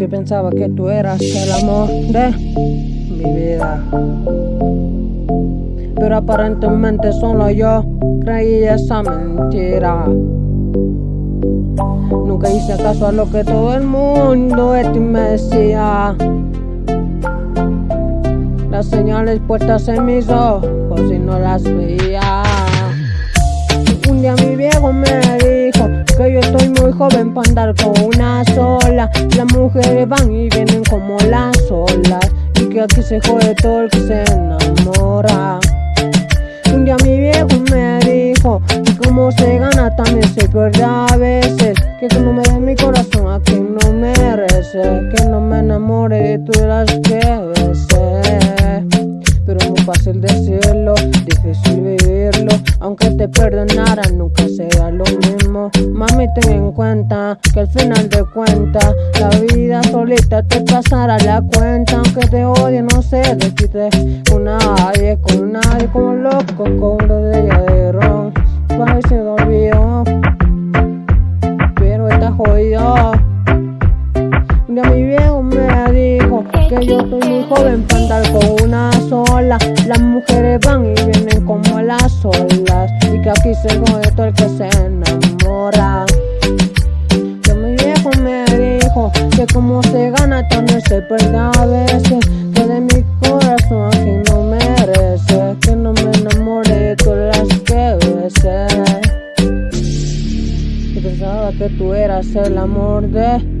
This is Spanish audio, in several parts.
Que pensaba que tú eras el amor de mi vida. Pero aparentemente solo yo creí esa mentira. Nunca hice caso a lo que todo el mundo ti me decía. Las señales puestas en mis ojos y no las veía. Joven para andar con una sola. Las mujeres van y vienen como las olas. Y que aquí se jode todo el que se enamora. Un día mi viejo me dijo que como se gana también se pierde a veces. Que no me des mi corazón a quien no merece. Que no me enamore de todas las que Aunque te perdonara, nunca será lo mismo. Mami, ten en cuenta que al final de cuentas, la vida solita te pasará la cuenta. Aunque te odie, no sé decirte con nadie, con nadie, como loco, con de de ron. Para se olvidó, pero está jodido. Ya mi viejo me dijo que yo estoy muy joven para andar con una. Las mujeres van y vienen como las olas. Y que aquí se jode todo el que se enamora. Que mi viejo me dijo que como se gana también se pierde a veces. Que de mi corazón aquí no merece. Que no me enamore de todas las que besé. Y pensaba que tú eras el amor de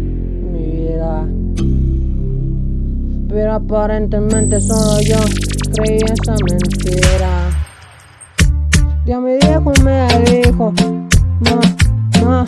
pero aparentemente solo yo creí esa mentira. Ya mi viejo me dijo, ma, ma.